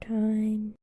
time.